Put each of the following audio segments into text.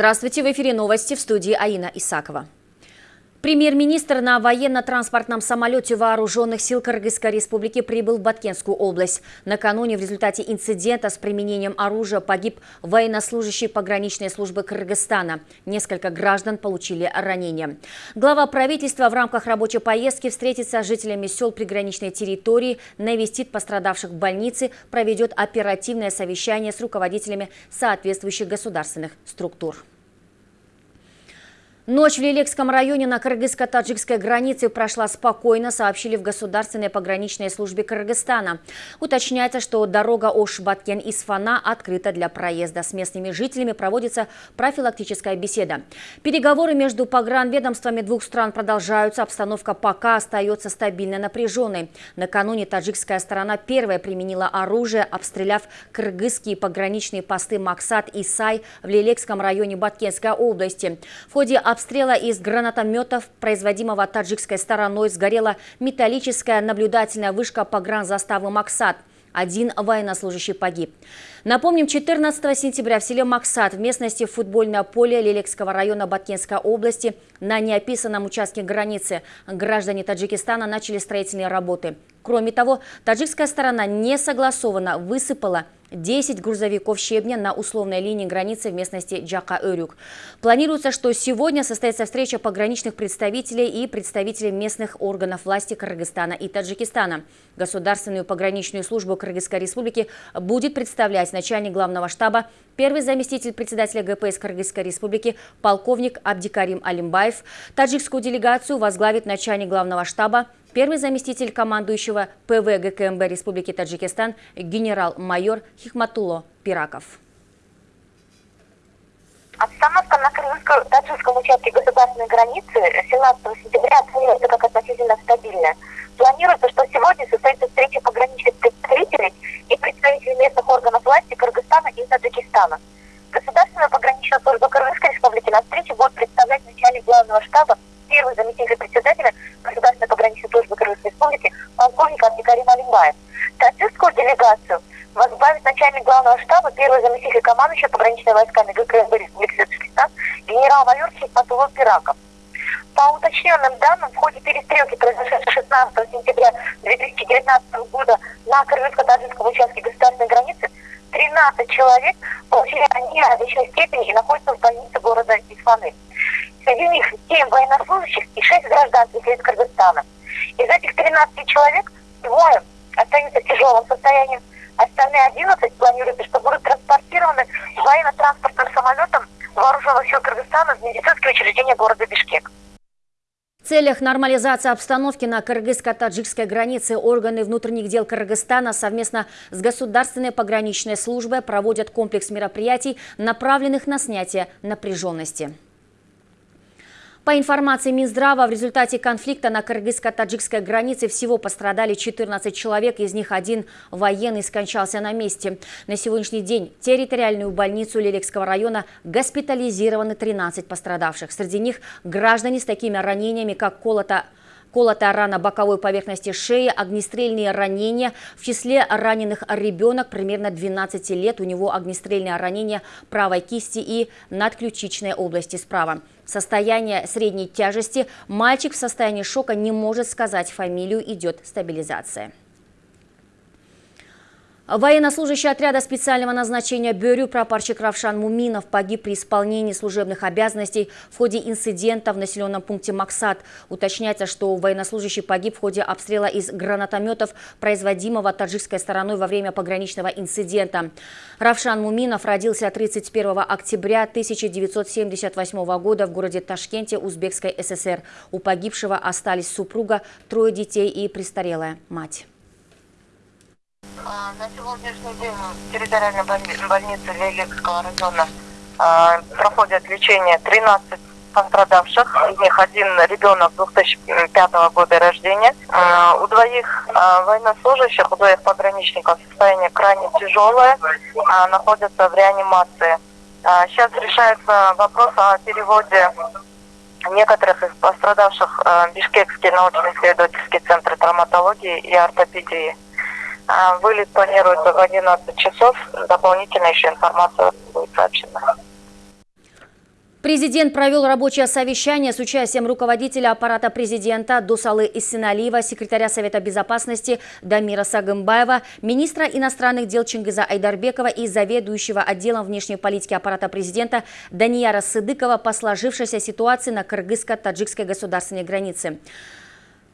Здравствуйте, в эфире новости в студии Аина Исакова. Премьер-министр на военно-транспортном самолете Вооруженных сил Кыргызской республики прибыл в Баткенскую область. Накануне в результате инцидента с применением оружия погиб военнослужащий пограничной службы Кыргызстана. Несколько граждан получили ранения. Глава правительства в рамках рабочей поездки встретится с жителями сел приграничной территории, навестит пострадавших в больнице, проведет оперативное совещание с руководителями соответствующих государственных структур. Ночь в Лилекском районе на кыргызско-таджикской границе прошла спокойно, сообщили в Государственной пограничной службе Кыргызстана. Уточняется, что дорога Ош-Баткен-Исфана открыта для проезда. С местными жителями проводится профилактическая беседа. Переговоры между погранведомствами двух стран продолжаются. Обстановка пока остается стабильно напряженной. Накануне таджикская сторона первая применила оружие, обстреляв кыргызские пограничные посты Максат и Сай в Лилекском районе Баткенской области. В ходе обстрела обстрела из гранатометов, производимого таджикской стороной, сгорела металлическая наблюдательная вышка погранзаставы «Максат». Один военнослужащий погиб. Напомним, 14 сентября в селе Максат в местности футбольное поле Лелекского района Баткенской области на неописанном участке границы граждане Таджикистана начали строительные работы. Кроме того, таджикская сторона не согласованно высыпала 10 грузовиков щебня на условной линии границы в местности Джака-Өрюк. Планируется, что сегодня состоится встреча пограничных представителей и представителей местных органов власти Кыргызстана и Таджикистана. Государственную пограничную службу Кыргызской республики будет представлять начальник главного штаба, первый заместитель председателя ГПС Кыргызской республики, полковник Абдикарим Алимбаев. Таджикскую делегацию возглавит начальник главного штаба, Первый заместитель командующего ПВ ГКМБ Республики Таджикистан генерал-майор Хихматуло Пираков. Обстановка на крымско-таджикском участке государственной границы 17 сентября оценивается как относительно стабильная. Планируется, что сегодня состоится встреча пограничных представителей и представителей местных органов власти Кыргызстана и Таджикистана. Государственная пограничная служба Кыргызской республики на встрече будет представлять начальник главного штаба, первый заместитель председателя Государственной пограничной службы Кыргызской республики полковник Абдикарим Алимбаев. Таджикскую делегацию возглавит начальник главного штаба, первый заместитель командующего пограничными войсками ГКСБ Республики Таджикистан генерал-майор Хикматулов Пираков. По уточненным данным, в ходе перестрелки, произошедшей 16 сентября 2019 года на кыргызско-таджикском участке государственной границы, 13 человек получили ранения различной степени и находятся в больнице города Исфаны. Среди них 7 военнослужащих и 6 гражданских лиц Кыргызстана. Из этих 13 человек двое остаются в тяжелом состоянии, остальные 11 планируется, что будут транспортированы военно-транспортным самолетом вооруженных сил Кыргызстана в медицинские учреждения города Бишкек. В целях нормализации обстановки на кыргызско-таджикской границе органы внутренних дел Кыргызстана совместно с Государственной пограничной службой проводят комплекс мероприятий, направленных на снятие напряженности. По информации Минздрава, в результате конфликта на кыргызско-таджикской границе всего пострадали 14 человек, из них один военный скончался на месте. На сегодняшний день в территориальную больницу Лилекского района госпитализированы 13 пострадавших. Среди них граждане с такими ранениями, как колото Колотая рана боковой поверхности шеи, огнестрельные ранения. В числе раненых ребенок примерно 12 лет. У него огнестрельное ранение правой кисти и надключичной области справа. Состояние средней тяжести. Мальчик в состоянии шока не может сказать фамилию. Идет стабилизация. Военнослужащий отряда специального назначения Бюрю прапорщик Равшан Муминов погиб при исполнении служебных обязанностей в ходе инцидента в населенном пункте Максат. Уточняется, что военнослужащий погиб в ходе обстрела из гранатометов, производимого таджикской стороной во время пограничного инцидента. Равшан Муминов родился 31 октября 1978 года в городе Ташкенте Узбекской ССР. У погибшего остались супруга, трое детей и престарелая мать. А, на сегодняшний день в территориальной больнице Леликского района а, проходят лечение 13 пострадавших, из них один ребенок 2005 года рождения. А, у двоих военнослужащих, у двоих пограничников состояние крайне тяжелое, находятся в реанимации. Сейчас решается вопрос о переводе некоторых из пострадавших в Бишкекский научно-исследовательский центр травматологии и ортопедии. А, вылет планируется в 11 часов. Дополнительная еще информация будет сообщена. Президент провел рабочее совещание с участием руководителя аппарата президента Дусалы Иссиналиева, секретаря Совета безопасности Дамира Сагымбаева, министра иностранных дел Чингиза Айдарбекова и заведующего отделом внешней политики аппарата президента Данияра Сыдыкова по сложившейся ситуации на кыргызско-таджикской государственной границе.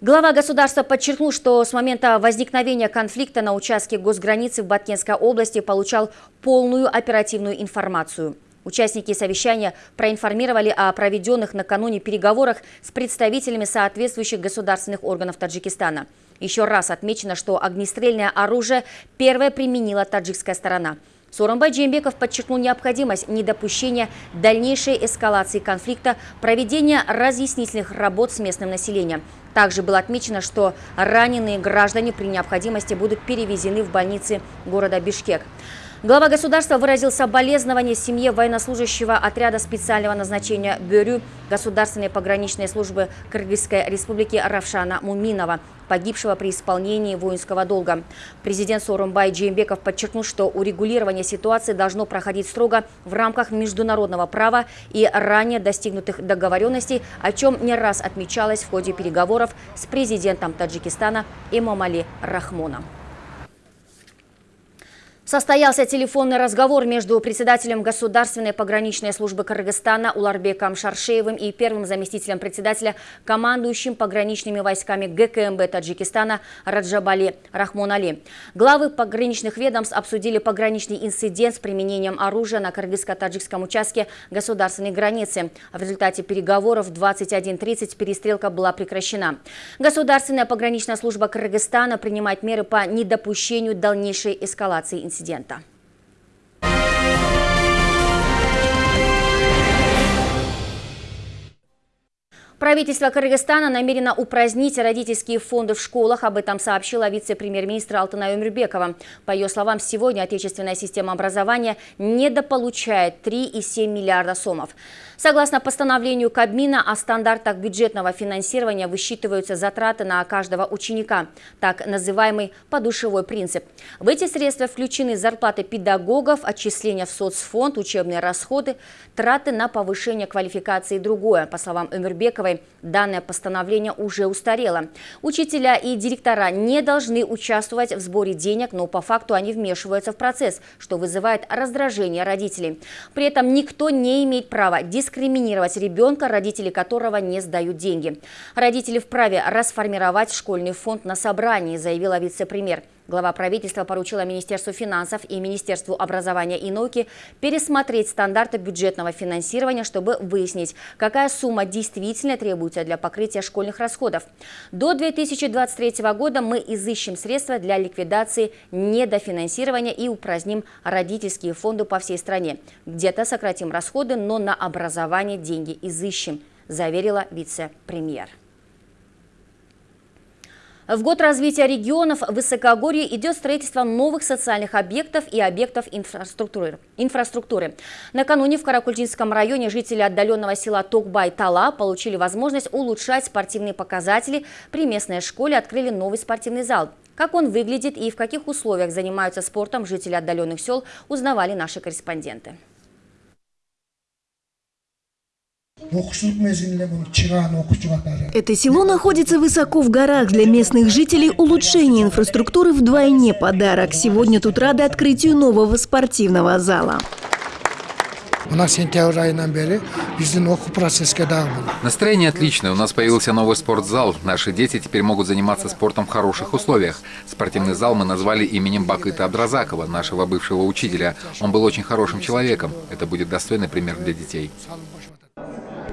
Глава государства подчеркнул, что с момента возникновения конфликта на участке госграницы в Баткенской области получал полную оперативную информацию – Участники совещания проинформировали о проведенных накануне переговорах с представителями соответствующих государственных органов Таджикистана. Еще раз отмечено, что огнестрельное оружие первое применила таджикская сторона. Соромбай Джембеков подчеркнул необходимость недопущения дальнейшей эскалации конфликта, проведения разъяснительных работ с местным населением. Также было отмечено, что раненые граждане при необходимости будут перевезены в больницы города Бишкек. Глава государства выразил соболезнование семье военнослужащего отряда специального назначения Бюрю Государственной пограничной службы Кыргызской республики Равшана Муминова, погибшего при исполнении воинского долга. Президент Сорумбай Джеймбеков подчеркнул, что урегулирование ситуации должно проходить строго в рамках международного права и ранее достигнутых договоренностей, о чем не раз отмечалось в ходе переговоров с президентом Таджикистана Имамали Рахмоном. Состоялся телефонный разговор между председателем Государственной пограничной службы Кыргызстана Уларбеком Шаршеевым и первым заместителем председателя, командующим пограничными войсками ГКМБ Таджикистана Раджабали Рахмонали. Главы пограничных ведомств обсудили пограничный инцидент с применением оружия на кыргызско-таджикском участке государственной границы. В результате переговоров в 21.30 перестрелка была прекращена. Государственная пограничная служба Кыргызстана принимает меры по недопущению дальнейшей эскалации инцидента инцидента. Правительство Кыргызстана намерено упразднить родительские фонды в школах. Об этом сообщила вице-премьер-министр Алтынай Умербекова. По ее словам, сегодня отечественная система образования недополучает 3,7 миллиарда сомов. Согласно постановлению Кабмина о стандартах бюджетного финансирования высчитываются затраты на каждого ученика, так называемый подушевой принцип. В эти средства включены зарплаты педагогов, отчисления в соцфонд, учебные расходы, траты на повышение квалификации и другое. По словам Эмирбековой, данное постановление уже устарело. Учителя и директора не должны участвовать в сборе денег, но по факту они вмешиваются в процесс, что вызывает раздражение родителей. При этом никто не имеет права дискриминировать ребенка, родители которого не сдают деньги. Родители вправе расформировать школьный фонд на собрании, заявила вице-премьер. Глава правительства поручила Министерству финансов и Министерству образования и науки пересмотреть стандарты бюджетного финансирования, чтобы выяснить, какая сумма действительно требуется для покрытия школьных расходов. До 2023 года мы изыщем средства для ликвидации недофинансирования и упраздним родительские фонды по всей стране. Где-то сократим расходы, но на образование деньги изыщем, заверила вице-премьер. В год развития регионов Высокогорье идет строительство новых социальных объектов и объектов инфраструктуры. инфраструктуры. Накануне в Каракульчинском районе жители отдаленного села Токбай-Тала получили возможность улучшать спортивные показатели. При местной школе открыли новый спортивный зал. Как он выглядит и в каких условиях занимаются спортом жители отдаленных сел, узнавали наши корреспонденты. Это село находится высоко в горах. Для местных жителей улучшение инфраструктуры вдвойне подарок. Сегодня тут рады открытию нового спортивного зала. Настроение отличное. У нас появился новый спортзал. Наши дети теперь могут заниматься спортом в хороших условиях. Спортивный зал мы назвали именем Бакыта Абдразакова, нашего бывшего учителя. Он был очень хорошим человеком. Это будет достойный пример для детей.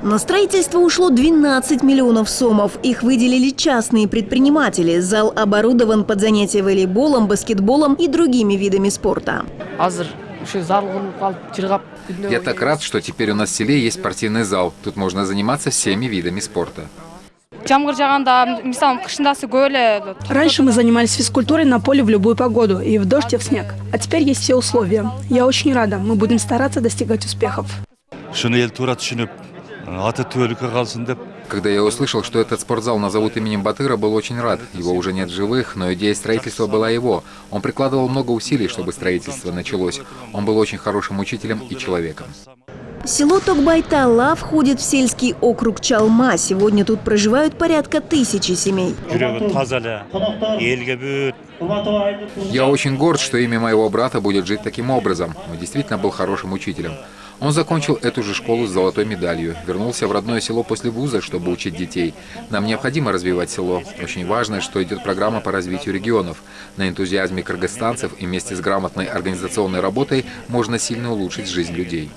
На строительство ушло 12 миллионов сомов. Их выделили частные предприниматели. Зал оборудован под занятия волейболом, баскетболом и другими видами спорта. Я так рад, что теперь у нас в селе есть спортивный зал. Тут можно заниматься всеми видами спорта. Раньше мы занимались физкультурой на поле в любую погоду, и в дождь, и в снег. А теперь есть все условия. Я очень рада. Мы будем стараться достигать успехов. Когда я услышал, что этот спортзал назовут именем Батыра, был очень рад. Его уже нет живых, но идея строительства была его. Он прикладывал много усилий, чтобы строительство началось. Он был очень хорошим учителем и человеком. Село Токбайтала входит в сельский округ Чалма. Сегодня тут проживают порядка тысячи семей. Я очень горд, что имя моего брата будет жить таким образом. Он действительно был хорошим учителем. Он закончил эту же школу с золотой медалью, вернулся в родное село после вуза, чтобы учить детей. Нам необходимо развивать село. Очень важно, что идет программа по развитию регионов. На энтузиазме кыргызстанцев и вместе с грамотной организационной работой можно сильно улучшить жизнь людей.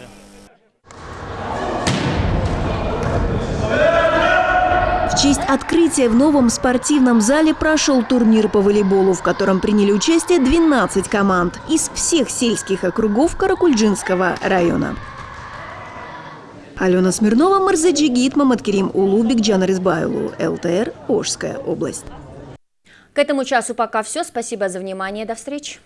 В честь открытия в новом спортивном зале прошел турнир по волейболу, в котором приняли участие 12 команд из всех сельских округов Каракульджинского района. Алена Смирнова, Марзаджигит, Маматкерим Улубик, Джанар Избайлу, ЛТР, Ожская область. К этому часу пока все. Спасибо за внимание. До встречи.